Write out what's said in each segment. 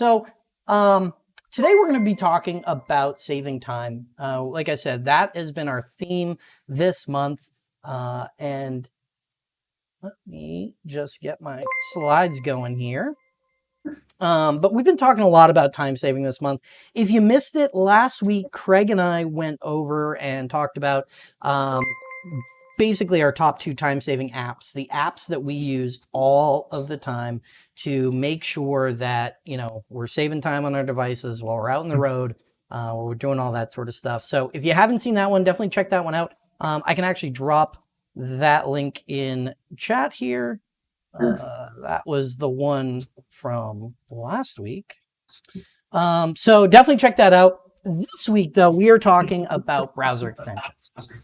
So um, today we're going to be talking about saving time. Uh, like I said, that has been our theme this month. Uh, and let me just get my slides going here. Um, but we've been talking a lot about time saving this month. If you missed it last week, Craig and I went over and talked about um, basically our top two time saving apps, the apps that we use all of the time to make sure that, you know, we're saving time on our devices while we're out on the mm-hmm. road, uh, while we're doing all that sort of stuff. So if you haven't seen that one, definitely check that one out. Um, I can actually drop that link in chat here. Uh, that was the one from last week. Um, so definitely check that out. This week, though, we are talking about browser extensions.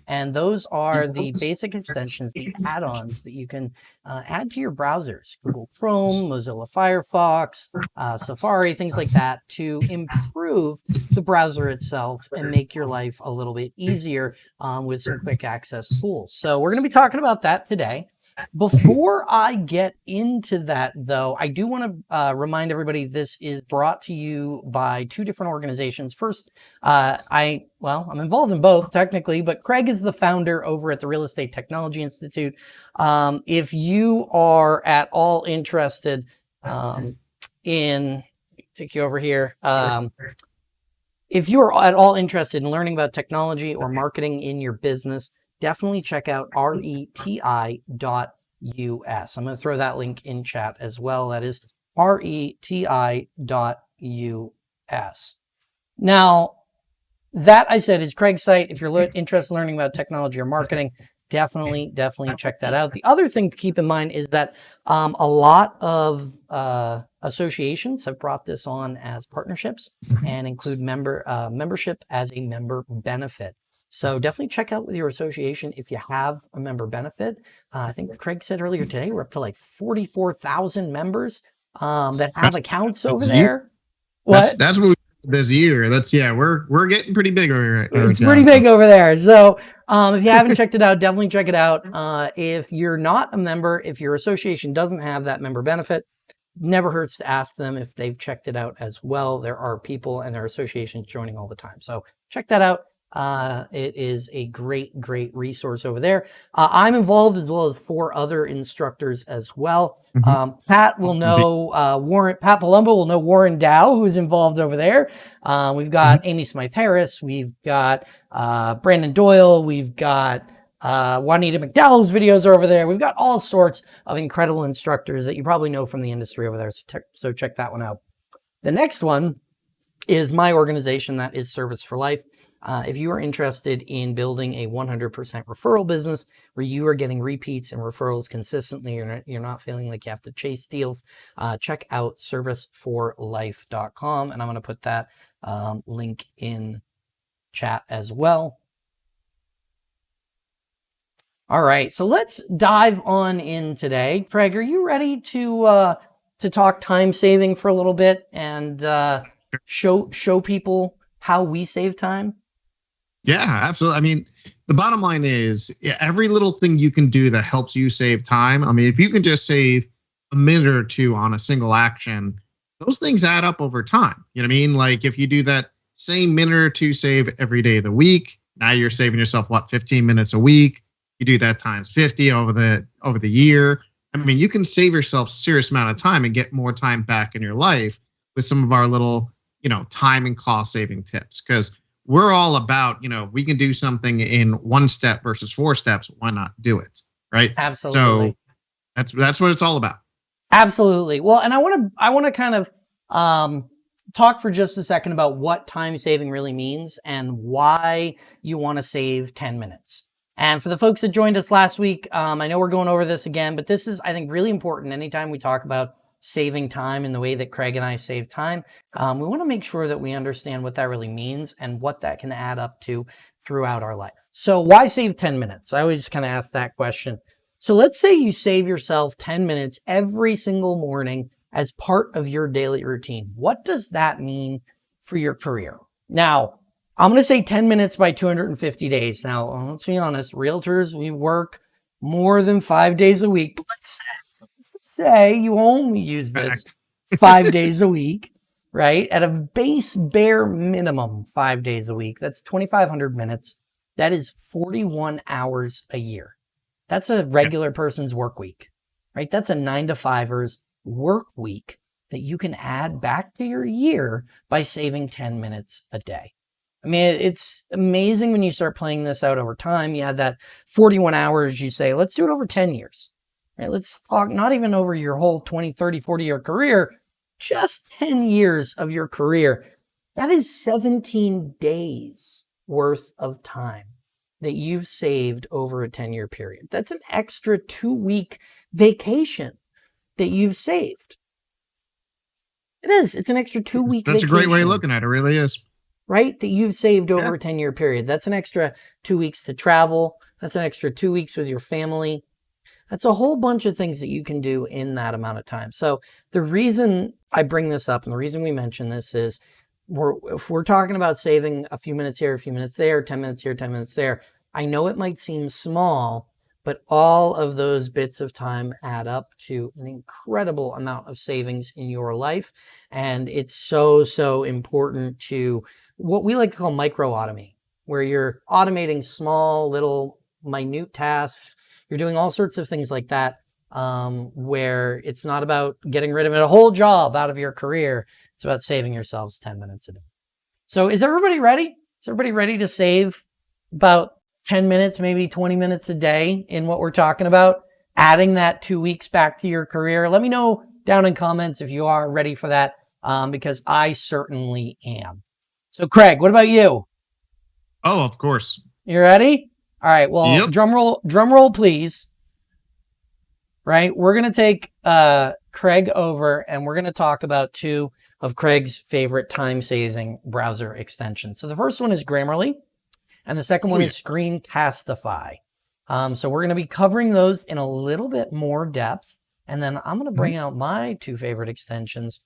And those are the basic extensions, the add-ons that you can uh, add to your browsers, Google Chrome, Mozilla Firefox, uh, Safari, things like that to improve the browser itself and make your life a little bit easier um, with some quick access tools. So we're going to be talking about that today. Before I get into that, though, I do want to uh, remind everybody this is brought to you by two different organizations. First, uh, I, well, I'm involved in both technically, but Craig is the founder over at the Real Estate Technology Institute. Um, if you are at all interested um, in, take you over here. Um, if you're at all interested in learning about technology or marketing in your business, definitely check out reti.us. I'm going to throw that link in chat as well. That is reti.us. Now, that I said is Craig's site. If you're interested in learning about technology or marketing, definitely, definitely check that out. The other thing to keep in mind is that um, a lot of uh, associations have brought this on as partnerships mm-hmm. and include member uh, membership as a member benefit. So definitely check out with your association if you have a member benefit. Uh, I think Craig said earlier today, we're up to like 44,000 members um, that have that's, accounts over there. What? That's, that's what we this year. That's yeah, we're we're getting pretty big over here. It's pretty big over there. So um, if you haven't checked it out, definitely check it out. Uh, if you're not a member, if your association doesn't have that member benefit, never hurts to ask them if they've checked it out as well. There are people and their associations joining all the time. So check that out. Uh, it is a great, great resource over there. Uh, I'm involved as well as four other instructors as well. Mm -hmm. um, Pat will know uh, Warren, Pat Palumbo will know Warren Dow, who's involved over there. Uh, we've got mm -hmm. Amy Smythe Harris. We've got uh, Brandon Doyle. We've got uh, Juanita McDowell's videos are over there. We've got all sorts of incredible instructors that you probably know from the industry over there. So, so check that one out. The next one is my organization that is Service for Life. Uh, if you are interested in building a 100% referral business where you are getting repeats and referrals consistently, you're not, you're not feeling like you have to chase deals, uh, check out serviceforlife.com. And I'm going to put that um, link in chat as well. All right, so let's dive on in today. Craig, are you ready to uh, to talk time saving for a little bit and uh, show show people how we save time? Yeah, absolutely. I mean, the bottom line is every little thing you can do that helps you save time. I mean, if you can just save a minute or two on a single action, those things add up over time. You know what I mean? Like if you do that same minute or two save every day of the week, now you're saving yourself what 15 minutes a week. You do that times 50 over the over the year. I mean, you can save yourself serious amount of time and get more time back in your life with some of our little, you know, time and cost saving tips. Because we're all about, you know, we can do something in one step versus four steps. Why not do it? Right. Absolutely. So that's, that's what it's all about. Absolutely. Well, and I want to, I want to kind of, um, talk for just a second about what time saving really means and why you want to save 10 minutes. And for the folks that joined us last week, um, I know we're going over this again, but this is, I think, really important anytime we talk about saving time in the way that Craig and I save time, um, we want to make sure that we understand what that really means and what that can add up to throughout our life. So why save 10 minutes? I always kind of ask that question. So let's say you save yourself 10 minutes every single morning as part of your daily routine. What does that mean for your career? Now, I'm going to say 10 minutes by 250 days. Now, let's be honest, realtors, we work more than five days a week. But let's say you only use this five days a week, right? At a base bare minimum, five days a week, that's 2,500 minutes. That is 41 hours a year. That's a regular person's work week, right? That's a nine to fivers work week that you can add back to your year by saving 10 minutes a day. I mean, it's amazing when you start playing this out over time. You had that 41 hours, you say, let's do it over 10 years. Right? Let's talk not even over your whole 20, 30, 40 year career, just 10 years of your career. That is 17 days worth of time that you've saved over a 10 year period. That's an extra two week vacation that you've saved. It is. It's an extra two week. That's vacation, a great way of looking at it. it really is. Right? That you've saved over yeah. a 10 year period. That's an extra two weeks to travel. That's an extra two weeks with your family. That's a whole bunch of things that you can do in that amount of time. So the reason I bring this up and the reason we mention this is we're, if we're talking about saving a few minutes here, a few minutes there, 10 minutes here, 10 minutes there, I know it might seem small, but all of those bits of time add up to an incredible amount of savings in your life. And it's so, so important to what we like to call micro automate, where you're automating small, little, minute tasks. You're doing all sorts of things like that, um, where it's not about getting rid of a whole job out of your career. It's about saving yourselves 10 minutes a day. So is everybody ready? Is everybody ready to save about 10 minutes, maybe 20 minutes a day in what we're talking about, adding that two weeks back to your career. Let me know down in comments if you are ready for that, um, because I certainly am. So, Craig, what about you? Oh, of course. You ready? All right. Well, yep. drum roll, drum roll, please. Right. We're going to take uh, Craig over and we're going to talk about two of Craig's favorite time saving browser extensions. So the first one is Grammarly. And the second one is Screencastify. Um, so we're going to be covering those in a little bit more depth. And then I'm going to bring mm-hmm. out my two favorite extensions.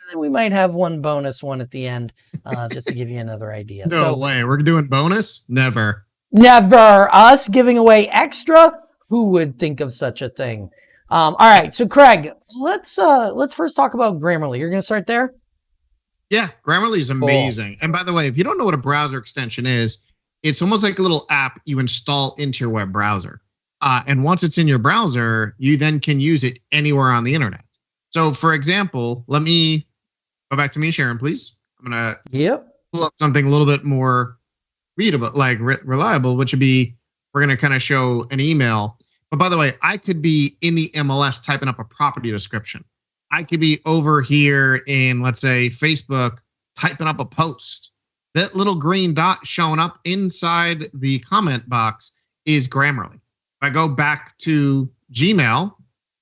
And then we might have one bonus one at the end, uh, just to give you another idea. no so, way. We're doing bonus? Never. Never. Us giving away extra? Who would think of such a thing? Um, all right. So Craig, let's uh, let's first talk about Grammarly. You're going to start there? Yeah, Grammarly is amazing. Cool. And by the way, if you don't know what a browser extension is, it's almost like a little app you install into your web browser. Uh, and once it's in your browser, you then can use it anywhere on the internet. So, for example, let me go back to me, Sharon, please. I'm gonna yep. pull up something a little bit more readable, like re- reliable, which would be we're gonna kind of show an email. But by the way, I could be in the MLS typing up a property description. I could be over here in, let's say, Facebook typing up a post that little green dot showing up inside the comment box is Grammarly. If I go back to Gmail,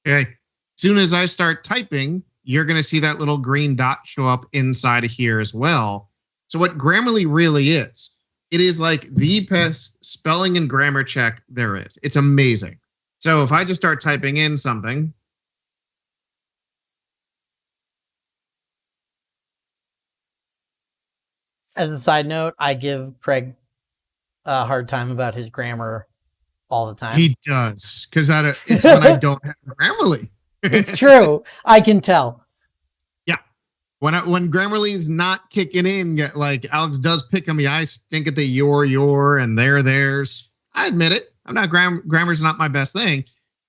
okay, soon as I start typing, you're going to see that little green dot show up inside of here as well. So what Grammarly really is, it is like the best spelling and grammar check there is. It's amazing. So if I just start typing in something, As a side note, I give Craig a hard time about his grammar all the time. He does because it's when I don't have Grammarly. it's true. I can tell. When I, when Grammarly is not kicking in, like Alex does pick on me, I stink at the your your and their theirs. I admit it. I'm not gram grammar's not my best thing,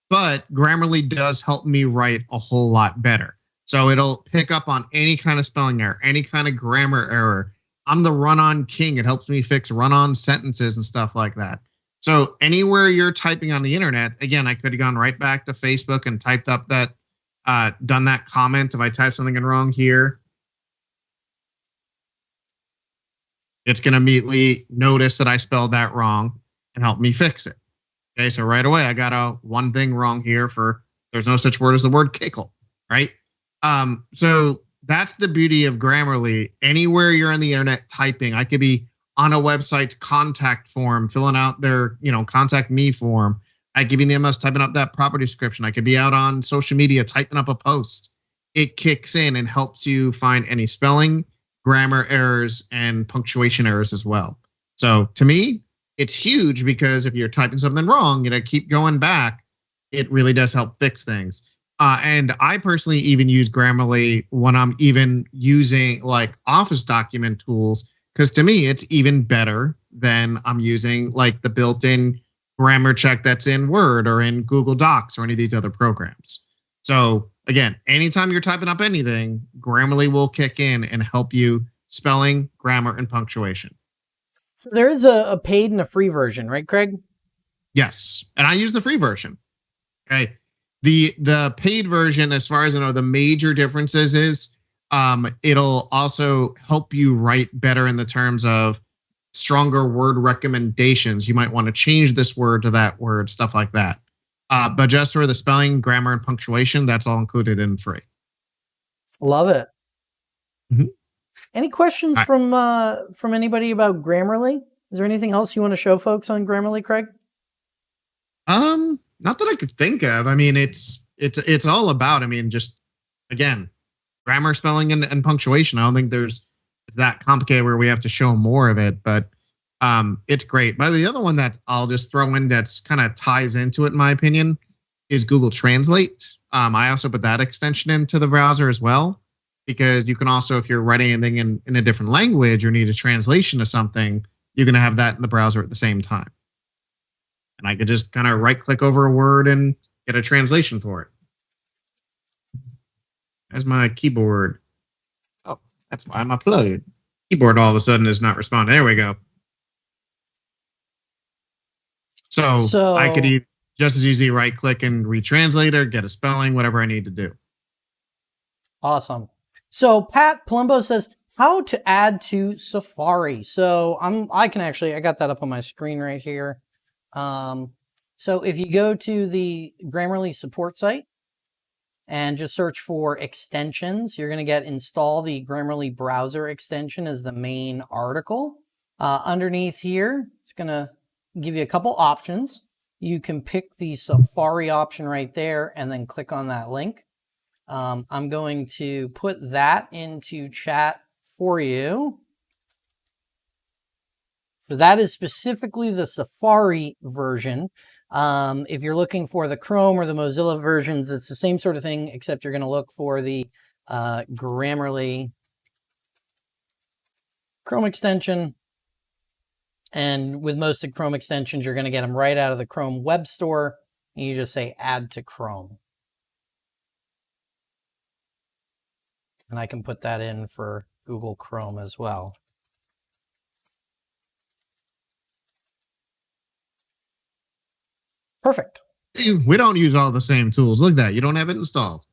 but Grammarly does help me write a whole lot better. So it'll pick up on any kind of spelling error, any kind of grammar error. I'm the run on king. It helps me fix run on sentences and stuff like that. So anywhere you're typing on the internet, again, I could have gone right back to Facebook and typed up that, uh, done that comment. If I type something in wrong here, it's going to immediately notice that I spelled that wrong and help me fix it. Okay, so right away I got a one thing wrong here for there's no such word as the word kickle, right? Um, so that's the beauty of Grammarly. Anywhere you're on the internet typing, I could be on a website's contact form, filling out their, you know, contact me form. I could be in the MS typing up that property description. I could be out on social media typing up a post. It kicks in and helps you find any spelling, grammar errors, and punctuation errors as well. So to me, it's huge because if you're typing something wrong, you know, keep going back. It really does help fix things. Uh, and I personally even use Grammarly when I'm even using like Office document tools, because to me, it's even better than I'm using like the built in grammar check that's in Word or in Google Docs or any of these other programs. So, again, anytime you're typing up anything, Grammarly will kick in and help you spelling, grammar, and punctuation. So there is a, a paid and a free version, right, Craig? Yes. And I use the free version. Okay the the paid version as far as i know the major differences is um, it'll also help you write better in the terms of stronger word recommendations you might want to change this word to that word stuff like that uh, but just for the spelling grammar and punctuation that's all included in free love it mm-hmm. any questions I, from uh, from anybody about grammarly is there anything else you want to show folks on grammarly craig um not that I could think of. I mean, it's it's it's all about. I mean, just again, grammar, spelling, and, and punctuation. I don't think there's that complicated where we have to show more of it, but um, it's great. But the other one that I'll just throw in that's kind of ties into it, in my opinion, is Google Translate. Um, I also put that extension into the browser as well because you can also, if you're writing anything in, in a different language or need a translation of something, you're going to have that in the browser at the same time and I could just kind of right click over a word and get a translation for it. As my keyboard. Oh, that's why I'm uploaded. Keyboard all of a sudden is not responding. There we go. So, so I could just as easy right click and retranslate or get a spelling, whatever I need to do. Awesome. So Pat Palumbo says, how to add to Safari. So I'm I can actually I got that up on my screen right here. Um, so if you go to the Grammarly support site and just search for extensions, you're going to get install the Grammarly browser extension as the main article. Uh, underneath here, it's going to give you a couple options. You can pick the Safari option right there and then click on that link. Um, I'm going to put that into chat for you. So that is specifically the Safari version. Um, if you're looking for the Chrome or the Mozilla versions, it's the same sort of thing, except you're going to look for the uh, Grammarly Chrome extension. And with most of Chrome extensions, you're going to get them right out of the Chrome Web Store. And you just say add to Chrome. And I can put that in for Google Chrome as well. Perfect. We don't use all the same tools. Look at that. You don't have it installed.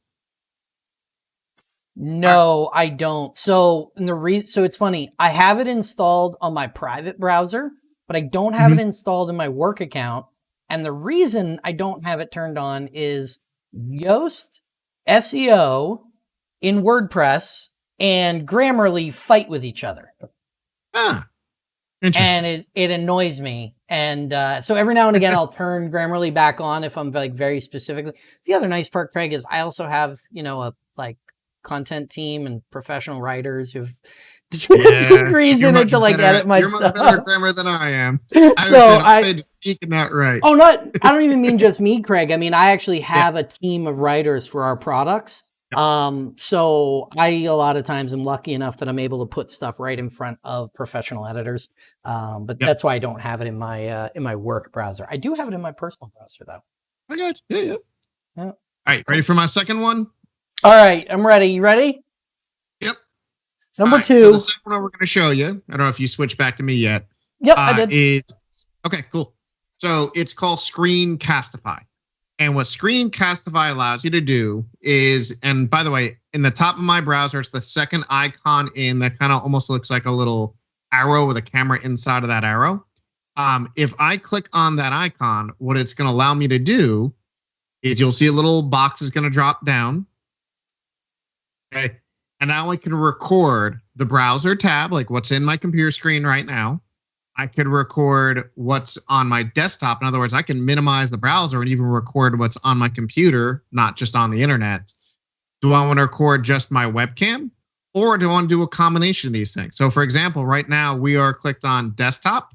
No, I don't. So and the reason, so it's funny. I have it installed on my private browser, but I don't have mm-hmm. it installed in my work account. And the reason I don't have it turned on is Yoast, SEO, in WordPress, and Grammarly fight with each other. Ah, and it, it annoys me. And uh, so every now and again, I'll turn Grammarly back on if I'm like very specifically. The other nice part, Craig, is I also have, you know, a like content team and professional writers who've yeah, degrees in it to like better, edit my you're stuff. You're much better grammar than I am. I so I speaking that right. Oh, not. I don't even mean just me, Craig. I mean I actually have yeah. a team of writers for our products um, so I a lot of times am lucky enough that I'm able to put stuff right in front of professional editors. Um, but yep. that's why I don't have it in my uh, in my work browser. I do have it in my personal browser though. I got you. Yeah, yeah. yeah. All right, ready for my second one? All right, I'm ready. You ready? Yep. Number right, two. So the second one we're going to show you. I don't know if you switched back to me yet. Yep, uh, I did. Is okay, cool. So it's called Screencastify. And what Screencastify allows you to do is, and by the way, in the top of my browser, it's the second icon in that kind of almost looks like a little arrow with a camera inside of that arrow. Um, if I click on that icon, what it's going to allow me to do is you'll see a little box is going to drop down. Okay. And now I can record the browser tab, like what's in my computer screen right now. I could record what's on my desktop. In other words, I can minimize the browser and even record what's on my computer, not just on the internet. Do I want to record just my webcam or do I want to do a combination of these things? So, for example, right now we are clicked on desktop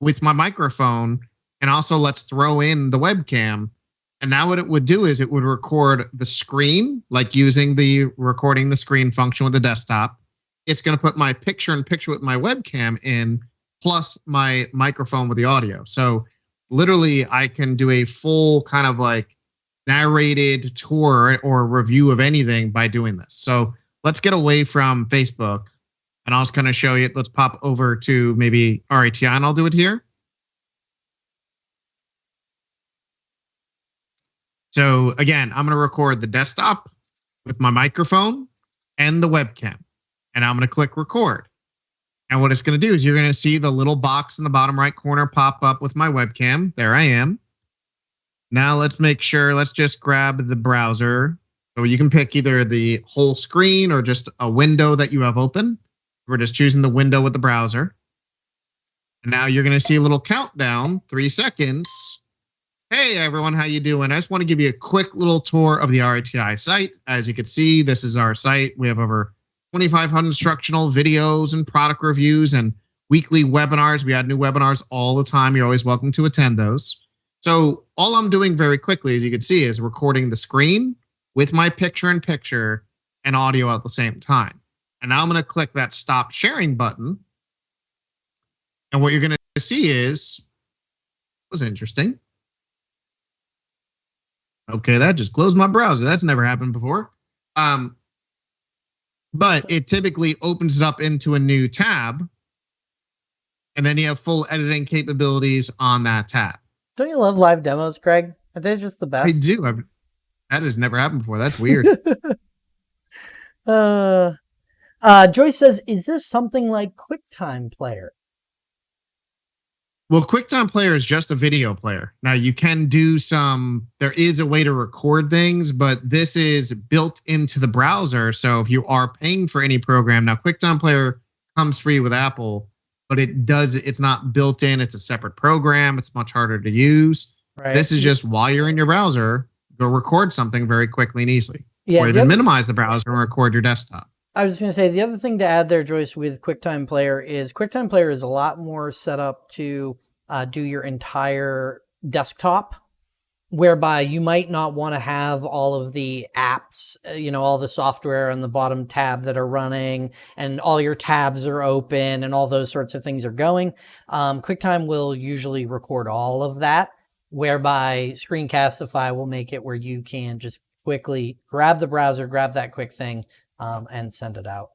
with my microphone and also let's throw in the webcam And now what it would do is it would record the screen, like using the recording the screen function with the desktop. It's going to put my picture in picture with my webcam in, plus my microphone with the audio. So literally, I can do a full kind of like narrated tour or review of anything by doing this. So let's get away from Facebook and I'll just kind of show you. Let's pop over to maybe RETI and I'll do it here. So again, I'm going to record the desktop with my microphone and the webcam, and I'm going to click record. And what it's going to do is you're going to see the little box in the bottom right corner pop up with my webcam. There I am. Now let's make sure, let's just grab the browser. So you can pick either the whole screen or just a window that you have open. We're just choosing the window with the browser. And now you're going to see a little countdown, three seconds. Hey everyone, how you doing? I just want to give you a quick little tour of the RETI site. As you can see, this is our site. We have over 2,500 instructional videos and product reviews and weekly webinars. We add new webinars all the time. You're always welcome to attend those. So all I'm doing very quickly, as you can see, is recording the screen with my picture in picture and audio at the same time. And now I'm going to click that stop sharing button. And what you're going to see is, was interesting. Okay, that just closed my browser. That's never happened before. Um, but it typically opens it up into a new tab. And then you have full editing capabilities on that tab. Don't you love live demos, Craig? Are they just the best? I do. I've, that has never happened before. That's weird. uh, uh, Joyce says, is this something like QuickTime Player? Well, QuickTime Player is just a video player. Now you can do some, there is a way to record things, but this is built into the browser. So if you are paying for any program, now QuickTime Player comes free with Apple, but it does, it's not built in. It's a separate program. It's much harder to use. Right. This is just while you're in your browser, go record something very quickly and easily. Yeah, or even minimize the browser and record your desktop. I was just going to say the other thing to add there, Joyce, with QuickTime Player is QuickTime Player is a lot more set up to uh, do your entire desktop whereby you might not want to have all of the apps, uh, you know, all the software on the bottom tab that are running and all your tabs are open and all those sorts of things are going. Um, QuickTime will usually record all of that, whereby Screencastify will make it where you can just quickly grab the browser, grab that quick thing, um, and send it out.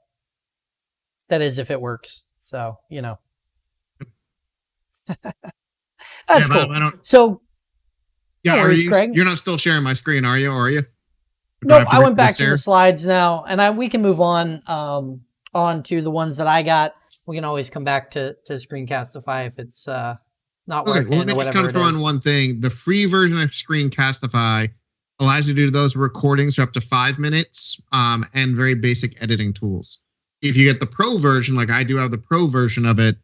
That is if it works. So, you know. That's yeah, cool. I so, yeah, are you, Craig. you're not still sharing my screen, are you? Or are you? No, nope, I, I went back to the slides now, and I we can move on um, on to the ones that I got. We can always come back to to Screencastify if it's uh, not okay, working. Well, let me just kind of throw in one thing. The free version of Screencastify allows you to do those recordings for up to five minutes um, and very basic editing tools. If you get the pro version, like I do have the pro version of it,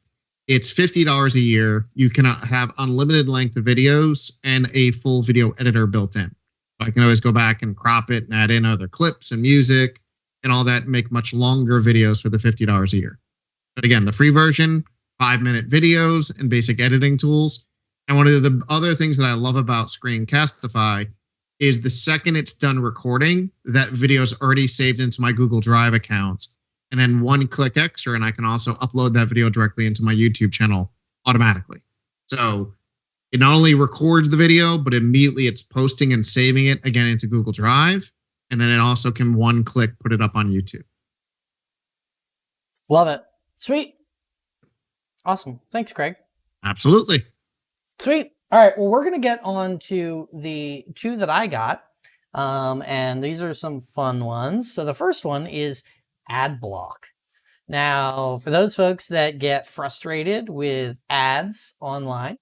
it's $50 a year. You can have unlimited length of videos and a full video editor built in. I can always go back and crop it and add in other clips and music and all that, make much longer videos for the $50 a year. But again, the free version, five minute videos and basic editing tools. And one of the other things that I love about Screencastify is the second it's done recording, that video is already saved into my Google Drive account and then one click extra, and I can also upload that video directly into my YouTube channel automatically. So it not only records the video, but immediately it's posting and saving it again into Google Drive. And then it also can one click put it up on YouTube. Love it. Sweet. Awesome. Thanks, Craig. Absolutely. Sweet. All right. Well, we're going to get on to the two that I got. Um, and these are some fun ones. So the first one is ad block. Now, for those folks that get frustrated with ads online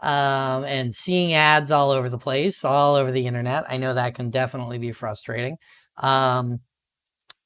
um, and seeing ads all over the place, all over the internet, I know that can definitely be frustrating. Um,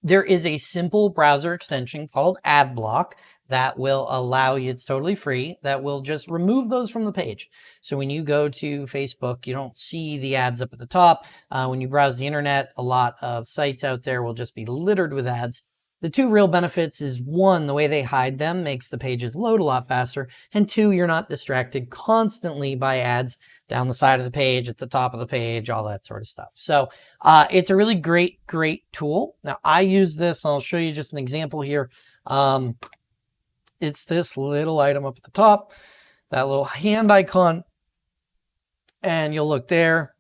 there is a simple browser extension called AdBlock that will allow you, it's totally free, that will just remove those from the page. So when you go to Facebook, you don't see the ads up at the top. Uh, when you browse the internet, a lot of sites out there will just be littered with ads. The two real benefits is one, the way they hide them makes the pages load a lot faster. And two, you're not distracted constantly by ads down the side of the page, at the top of the page, all that sort of stuff. So uh, it's a really great, great tool. Now I use this, and I'll show you just an example here. Um, it's this little item up at the top, that little hand icon, and you'll look there,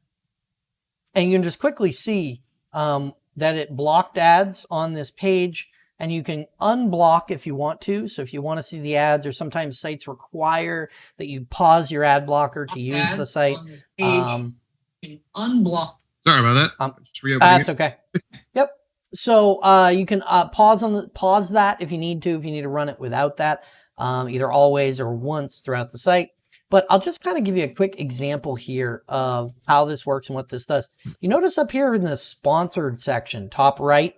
and you can just quickly see um, that it blocked ads on this page and you can unblock if you want to. So if you want to see the ads or sometimes sites require that you pause your ad blocker to use the site. Um, unblock. Sorry about that. Um, that's okay. So uh, you can uh, pause on the pause that if you need to, if you need to run it without that, um, either always or once throughout the site. But I'll just kind of give you a quick example here of how this works and what this does. You notice up here in the sponsored section, top right,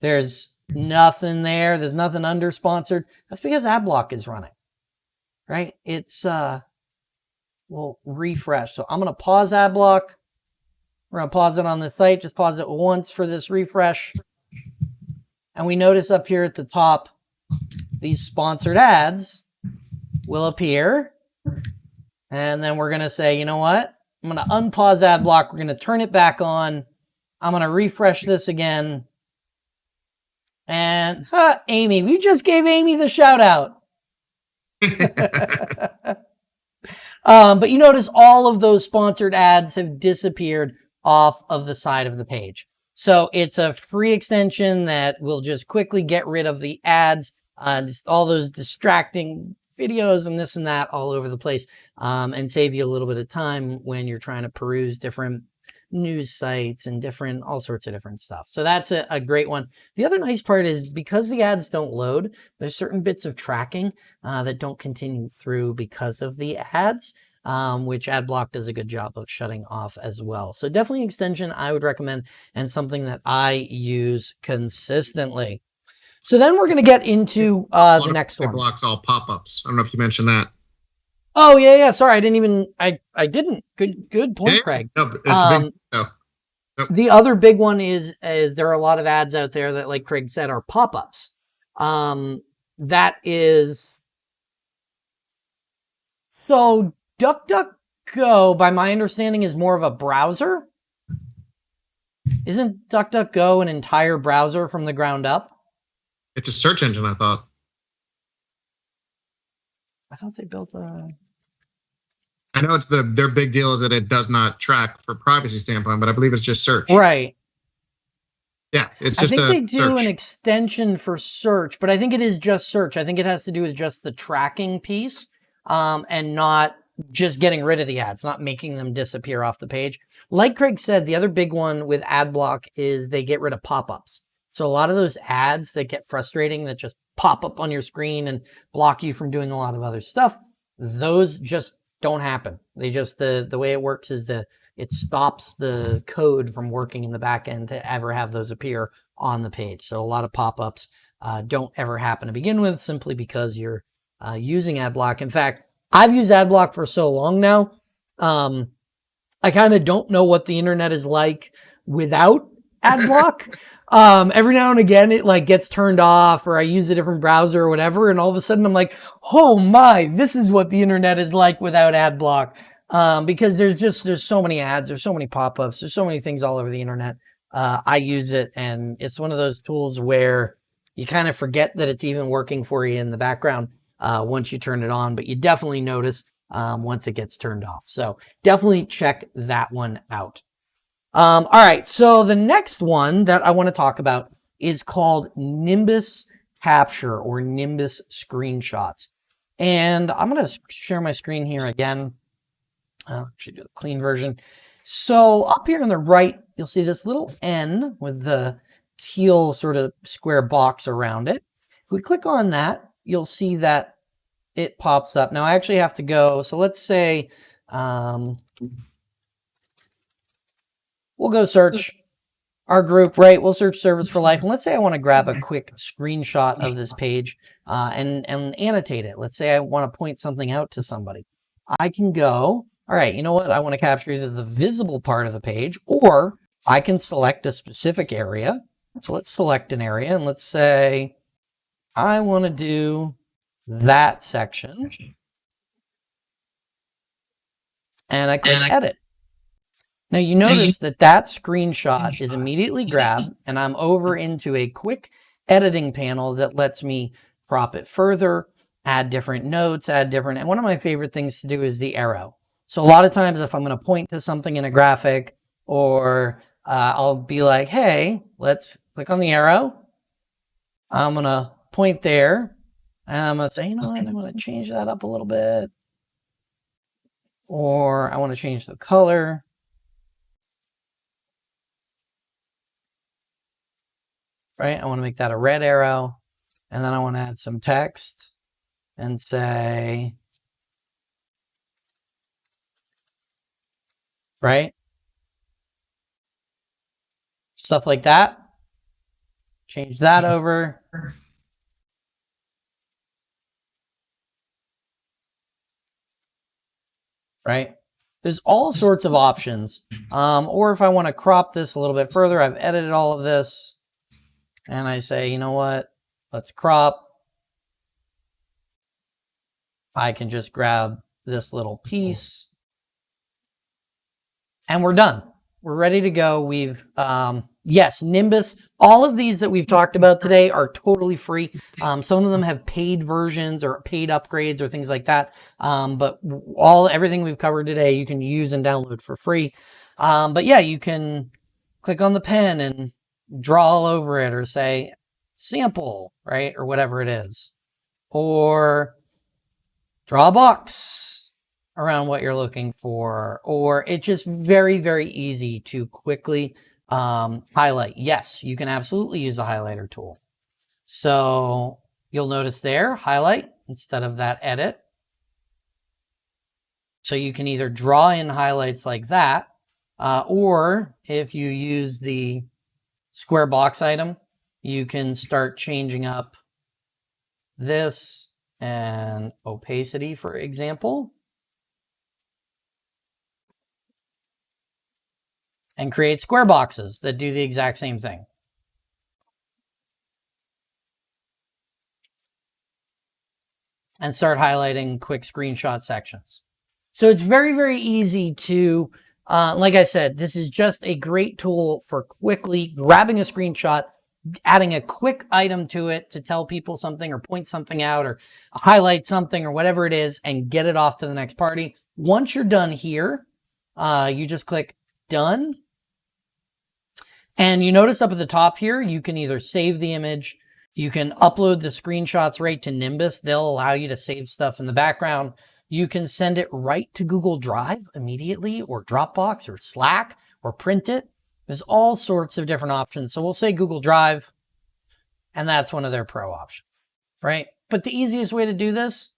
there's nothing there. There's nothing under sponsored. That's because AdBlock is running, right? It's, uh, we'll refresh. So I'm going to pause AdBlock. We're going to pause it on the site. Just pause it once for this refresh. And we notice up here at the top, these sponsored ads will appear. And then we're going to say, you know what? I'm going to unpause AdBlock. We're going to turn it back on. I'm going to refresh this again. And huh, Amy, we just gave Amy the shout out. um, but you notice all of those sponsored ads have disappeared off of the side of the page. So it's a free extension that will just quickly get rid of the ads, uh, all those distracting videos and this and that all over the place um, and save you a little bit of time when you're trying to peruse different news sites and different, all sorts of different stuff. So that's a, a, great one. The other nice part is because the ads don't load, there's certain bits of tracking uh, that don't continue through because of the ads. Um, which AdBlock does a good job of shutting off as well. So definitely extension I would recommend and something that I use consistently. So then we're going to get into uh, the next one. Blocks all pop-ups. I don't know if you mentioned that. Oh yeah, yeah. Sorry, I didn't even. I I didn't. Good good point, yeah, Craig. No, um, big, no. Nope. The other big one is is there are a lot of ads out there that, like Craig said, are pop ups. Um, that is so DuckDuckGo, by my understanding, is more of a browser. Isn't DuckDuckGo an entire browser from the ground up? It's a search engine, I thought. I thought they built a. I know it's the their big deal is that it does not track for privacy standpoint, but I believe it's just search. Right. Yeah, it's just. I think they do search. an extension for search, but I think it is just search. I think it has to do with just the tracking piece, um, and not just getting rid of the ads, not making them disappear off the page. Like Craig said, the other big one with AdBlock is they get rid of pop-ups. So a lot of those ads that get frustrating that just pop up on your screen and block you from doing a lot of other stuff, those just don't happen. They just, the, the way it works is the, it stops the code from working in the back end to ever have those appear on the page. So a lot of pop-ups uh, don't ever happen to begin with simply because you're uh, using AdBlock. In fact, I've used AdBlock for so long now. Um, I kind of don't know what the internet is like without AdBlock. um, every now and again it like gets turned off or I use a different browser or whatever. And all of a sudden I'm like, oh my, this is what the internet is like without ad block. Um, because there's just, there's so many ads, there's so many pop-ups, there's so many things all over the internet. Uh, I use it and it's one of those tools where you kind of forget that it's even working for you in the background uh, once you turn it on, but you definitely notice um, once it gets turned off. So definitely check that one out. Um, all right, so the next one that I want to talk about is called Nimbus Capture or Nimbus Screenshots. And I'm going to share my screen here again. I'll actually do the clean version. So up here on the right, you'll see this little N with the teal sort of square box around it. If we click on that, you'll see that it pops up. Now I actually have to go. So let's say um, We'll go search our group, right? We'll search service for life. And let's say I want to grab a quick screenshot of this page uh, and, and annotate it. Let's say I want to point something out to somebody. I can go, all right, you know what? I want to capture either the visible part of the page or I can select a specific area. So let's select an area and let's say I want to do that section. and I click And I- edit. Now you notice that that screenshot is immediately grabbed and I'm over into a quick editing panel that lets me crop it further, add different notes, add different, and one of my favorite things to do is the arrow. So a lot of times if I'm going to point to something in a graphic or uh, I'll be like, hey, let's click on the arrow. I'm going to point there and I'm going to say, you know I'm going to change that up a little bit. Or I want to change the color. Right, I want to make that a red arrow. And then I want to add some text and say, right? Stuff like that. Change that mm-hmm. over. Right? There's all sorts of options. Um, or if I want to crop this a little bit further, I've edited all of this. And I say, you know what? Let's crop. I can just grab this little piece and we're done. We're ready to go. We've, um, yes, Nimbus, all of these that we've talked about today are totally free. Um, some of them have paid versions or paid upgrades or things like that. Um, but all, everything we've covered today, you can use and download for free. Um, but yeah, you can click on the pen and draw all over it or say sample, right? Or whatever it is. Or draw a box around what you're looking for, or it's just very, very easy to quickly um, highlight. Yes, you can absolutely use a highlighter tool. So you'll notice there, highlight instead of that edit. So you can either draw in highlights like that, uh, or if you use the square box item, you can start changing up this and opacity, for example. And create square boxes that do the exact same thing. And start highlighting quick screenshot sections. So it's very, very easy to, uh, like I said, this is just a great tool for quickly grabbing a screenshot, adding a quick item to it to tell people something or point something out or highlight something or whatever it is and get it off to the next party. Once you're done here, uh, you just click done and you notice up at the top here, you can either save the image, you can upload the screenshots right to Nimbus. They'll allow you to save stuff in the background. You can send it right to Google Drive immediately or Dropbox or Slack or print it. There's all sorts of different options. So we'll say Google Drive and that's one of their pro options, right? But the easiest way to do this,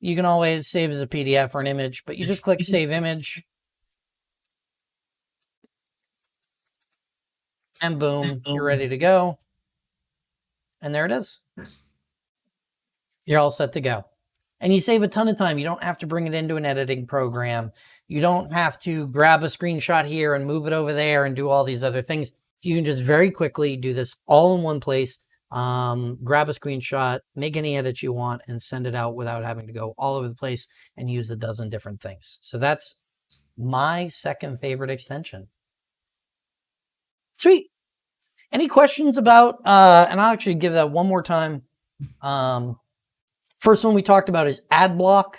you can always save as a PDF or an image, but you just click save image and boom, you're ready to go. And there it is. You're all set to go. And you save a ton of time. You don't have to bring it into an editing program. You don't have to grab a screenshot here and move it over there and do all these other things. You can just very quickly do this all in one place. Um, grab a screenshot, make any edits you want, and send it out without having to go all over the place and use a dozen different things. So that's my second favorite extension. Sweet. Any questions about, uh, and I'll actually give that one more time. Um, first one we talked about is ad block.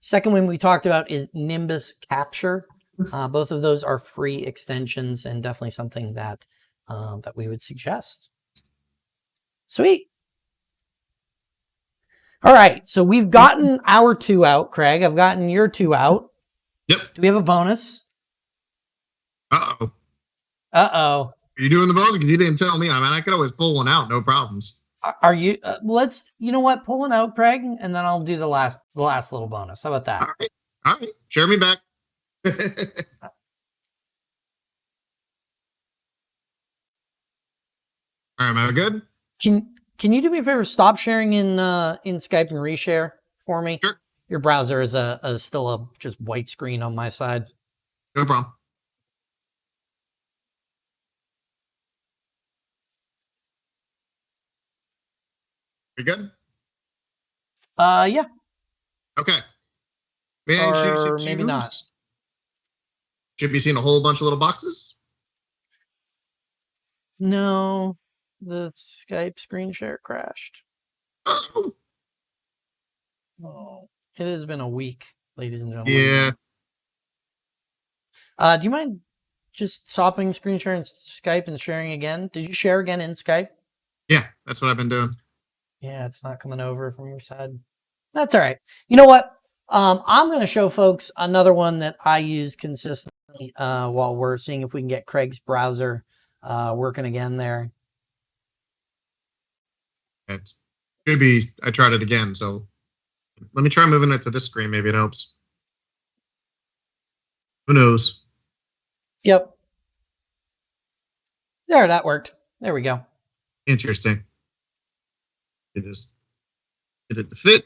Second one we talked about is Nimbus Capture. Uh, both of those are free extensions and definitely something that, um, that we would suggest. Sweet. All right, so we've gotten our two out, Craig. I've gotten your two out. Yep. Do we have a bonus? Uh-oh. Uh-oh. Are you doing the bonus? Because you didn't tell me. I mean, I could always pull one out, no problems. Are- you? Uh, let's. You know what? Pull it out, Craig, and then I'll do the last, the last little bonus. How about that? All right. All right. Share me back. All right, am I good? Can Can you do me a favor? Stop sharing in uh, in Skype and reshare for me. Sure. Your browser is a, a still a just white screen on my side. No problem. We good? Uh, yeah. Okay. Man, should you Or maybe not. Should be seeing a whole bunch of little boxes. No, the Skype screen share crashed. Oh, Oh, it has been a week, ladies and gentlemen. yeah. Uh, do you mind just stopping screen share in Skype and sharing again? Did you share again in Skype? Yeah, that's what I've been doing. Yeah, it's not coming over from your side. That's all right. You know what? Um, I'm going to show folks another one that I use consistently uh, while we're seeing if we can get Craig's browser uh, working again there. It could be. I tried it again, so let me try moving it to this screen. Maybe it helps. Who knows? Yep. There, that worked. There we go. Interesting. It just get it to fit.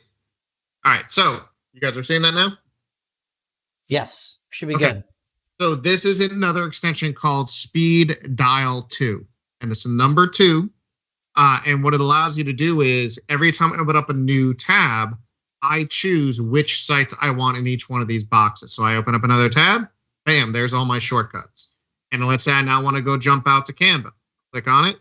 All right, so you guys are seeing that now. Yes, should be Okay. good. So this is another extension called Speed Dial 2. And it's a number two. Uh, and what it allows you to do is every time I open up a new tab, I choose which sites I want in each one of these boxes. So I open up another tab, bam, there's all my shortcuts. And let's say I now want to go jump out to Canva. Click on it.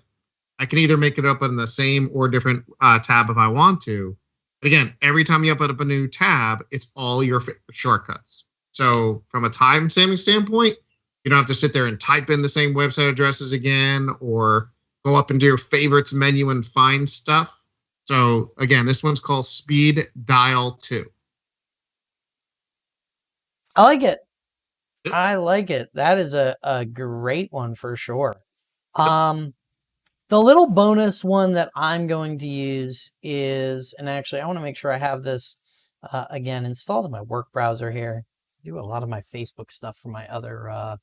I can either make it up in the same or different uh, tab if I want to. But again, every time you open up a new tab, it's all your shortcuts. So from a time saving standpoint, you don't have to sit there and type in the same website addresses again or go up into your favorites menu and find stuff. So again, this one's called Speed Dial 2. I like it. Yep. I like it. That is a, a great one for sure. Um, the little bonus one that I'm going to use is, and actually I want to make sure I have this uh, again installed in my work browser here. I do a lot of my Facebook stuff for my other uh,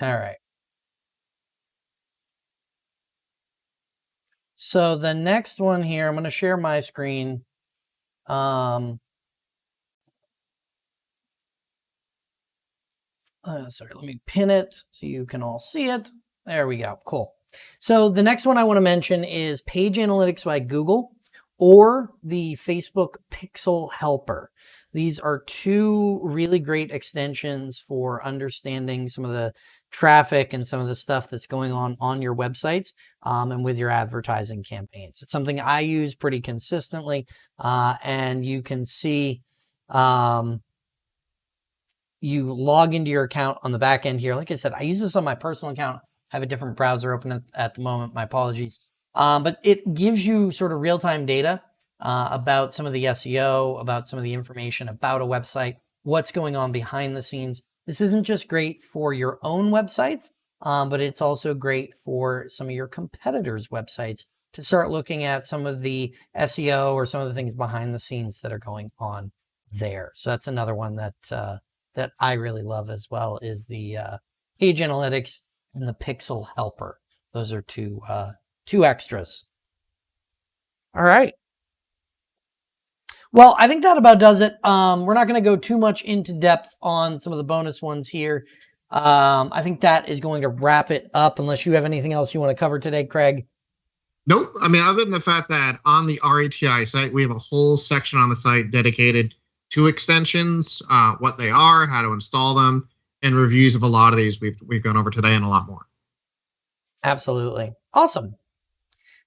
All right. So the next one here, I'm going to share my screen. Um, uh, sorry, let me pin it so you can all see it. There we go. Cool. So the next one I want to mention is Page Analytics by Google or the Facebook Pixel Helper. These are two really great extensions for understanding some of the traffic and some of the stuff that's going on on your websites um, and with your advertising campaigns. It's something I use pretty consistently, uh, and you can see um, you log into your account on the back end here. Like I said, I use this on my personal account. I have a different browser open at, at the moment. My apologies. Um, but it gives you sort of real-time data uh, about some of the SEO, about some of the information about a website, what's going on behind the scenes. This isn't just great for your own website, um, but it's also great for some of your competitors' websites to start looking at some of the SEO or some of the things behind the scenes that are going on there. So that's another one that uh, that I really love as well is the uh, Page Analytics and the Pixel Helper. Those are two uh, two extras. All right. Well, I think that about does it. Um, we're not going to go too much into depth on some of the bonus ones here. Um, I think that is going to wrap it up unless you have anything else you want to cover today, Craig. Nope. I mean, other than the fact that on the RETI site, we have a whole section on the site dedicated to extensions, uh, what they are, how to install them, and reviews of a lot of these we've we've gone over today and a lot more. Absolutely. Awesome.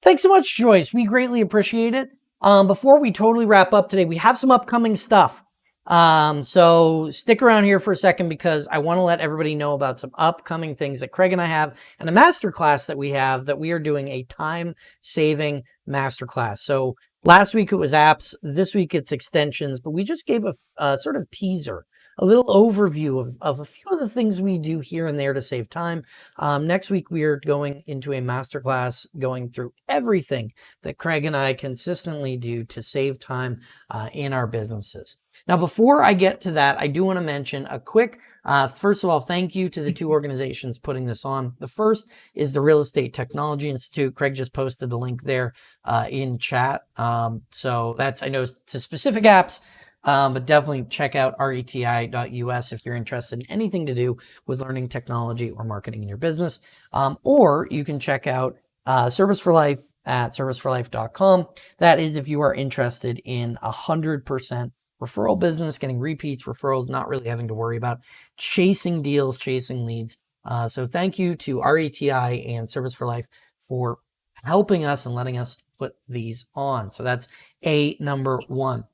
Thanks so much, Joyce. We greatly appreciate it. Um, before we totally wrap up today, we have some upcoming stuff. Um, so stick around here for a second because I want to let everybody know about some upcoming things that Craig and I have and a masterclass that we have that we are doing a time saving masterclass. So last week it was apps. This week it's extensions, but we just gave a, a sort of teaser a little overview of, of a few of the things we do here and there to save time. Um, next week, we are going into a masterclass going through everything that Craig and I consistently do to save time uh, in our businesses. Now, before I get to that, I do want to mention a quick uh, first of all, thank you to the two organizations putting this on. The first is the Real Estate Technology Institute. Craig just posted the link there uh, in chat. Um, so that's, I know, to specific apps, um, but definitely check out reti.us if you're interested in anything to do with learning technology or marketing in your business. Um, or you can check out uh, Service for Life at serviceforlife.com. That is if you are interested in a 100% referral business, getting repeats, referrals, not really having to worry about chasing deals, chasing leads. Uh, so thank you to RETI and Service for Life for helping us and letting us put these on. So that's a number one.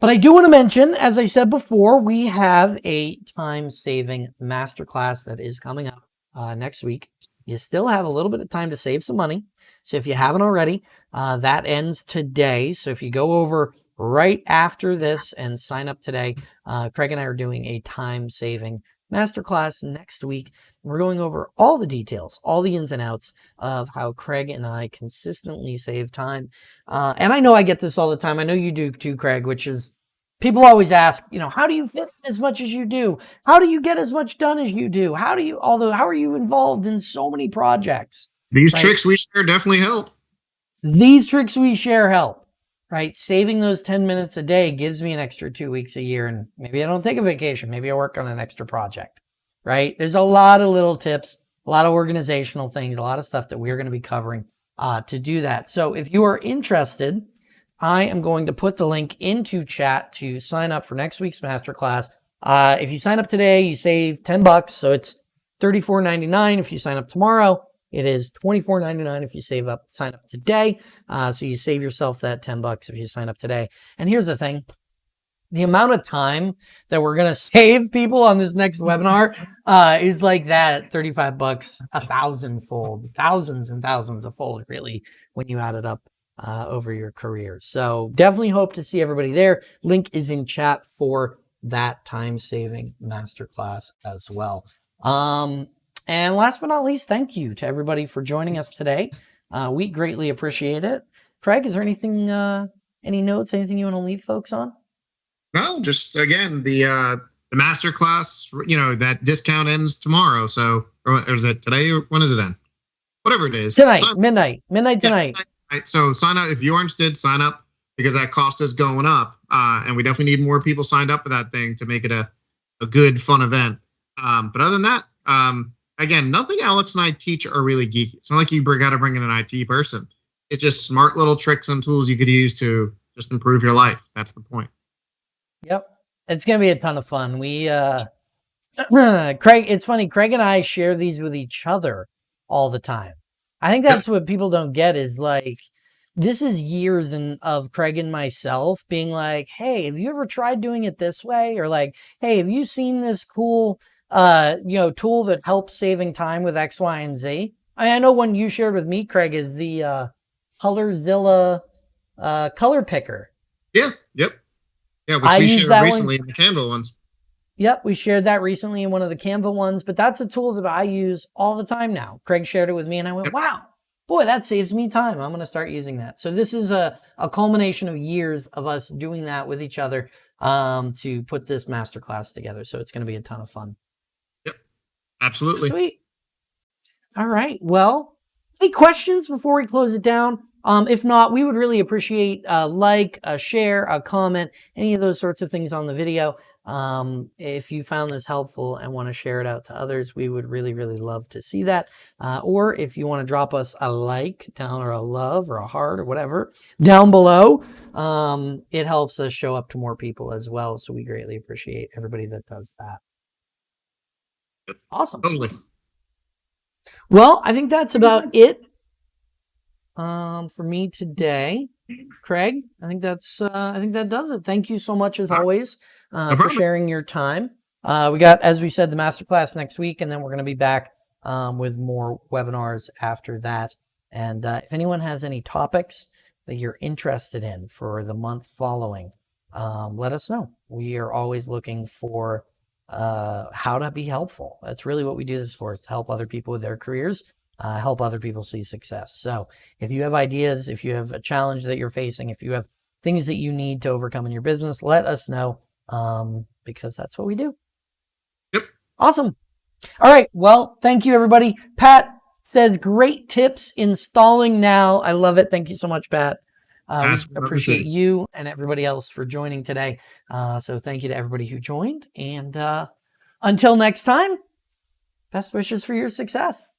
But I do want to mention, as I said before, we have a time saving masterclass that is coming up uh, next week. You still have a little bit of time to save some money. So if you haven't already, uh, that ends today. So if you go over right after this and sign up today, uh, Craig and I are doing a time saving masterclass next week. We're going over all the details, all the ins and outs of how Craig and I consistently save time. Uh, and I know I get this all the time. I know you do too, Craig, which is people always ask, you know, how do you fit as much as you do? How do you get as much done as you do? How do you, although, how are you involved in so many projects? These right? tricks we share definitely help. These tricks we share help, right? Saving those 10 minutes a day gives me an extra two weeks a year. And maybe I don't take a vacation. Maybe I work on an extra project, right? There's a lot of little tips, a lot of organizational things, a lot of stuff that we're going to be covering uh, to do that. So if you are interested, I am going to put the link into chat to sign up for next week's masterclass. Uh, if you sign up today, you save 10 bucks. So it's $34.99. If you sign up tomorrow, it is $24.99 if you save up, sign up today. Uh, so you save yourself that 10 bucks if you sign up today. And here's the thing. The amount of time that we're going to save people on this next webinar uh, is like that 35 bucks, a thousand fold, thousands and thousands of fold, really, when you add it up uh, over your career. So definitely hope to see everybody there. Link is in chat for that time saving masterclass as well. Um, and last but not least, thank you to everybody for joining us today. Uh, we greatly appreciate it. Craig, is there anything, uh, any notes, anything you want to leave folks on? No, just again, the, uh, the masterclass, you know, that discount ends tomorrow. So, or is it today or when does it end? Whatever it is. Tonight, so, midnight, midnight tonight. Yeah, Right. So sign up if you're interested, sign up because that cost is going up. Uh, and we definitely need more people signed up for that thing to make it a, a good, fun event. Um, but other than that, um, again, nothing Alex and I teach are really geeky. It's not like you got to bring in an IT person. It's just smart little tricks and tools you could use to just improve your life. That's the point. Yep. It's going to be a ton of fun. We, uh, Craig, it's funny. Craig and I share these with each other all the time. I think that's what people don't get is like, this is years in, of Craig and myself being like, hey, have you ever tried doing it this way? Or like, hey, have you seen this cool, uh, you know, tool that helps saving time with X, Y, and Z? I know one you shared with me, Craig, is the uh, Colorzilla uh, color picker. Yeah. Yep. Yeah, which I we shared recently one. in the Canva ones. Yep, we shared that recently in one of the Canva ones, but that's a tool that I use all the time now. Craig shared it with me and I went, yep. wow, boy, that saves me time. I'm going to start using that. So this is a, a culmination of years of us doing that with each other um, to put this masterclass together. So it's going to be a ton of fun. Absolutely. Sweet. All right. Well, any questions before we close it down? Um, if not, we would really appreciate a like, a share, a comment, any of those sorts of things on the video. Um, if you found this helpful and want to share it out to others, we would really, really love to see that. Uh, or if you want to drop us a like down or a love or a heart or whatever down below, um, it helps us show up to more people as well. So we greatly appreciate everybody that does that. Awesome. Totally. Well, I think that's about it um, for me today. Craig, I think that's uh, I think that does it. Thank you so much as always uh, for sharing your time. Uh, we got, as we said, the masterclass next week, and then we're going to be back um, with more webinars after that. And uh, if anyone has any topics that you're interested in for the month following, um, let us know. We are always looking for uh, how to be helpful. That's really what we do this for, is to help other people with their careers, uh, help other people see success. So if you have ideas, if you have a challenge that you're facing, if you have things that you need to overcome in your business, let us know um, because that's what we do. Yep. Awesome. All right. Well, thank you, everybody. Pat says great tips installing now. I love it. Thank you so much, Pat. Uh, appreciate you and everybody else for joining today. Uh, so thank you to everybody who joined. And uh, until next time, best wishes for your success.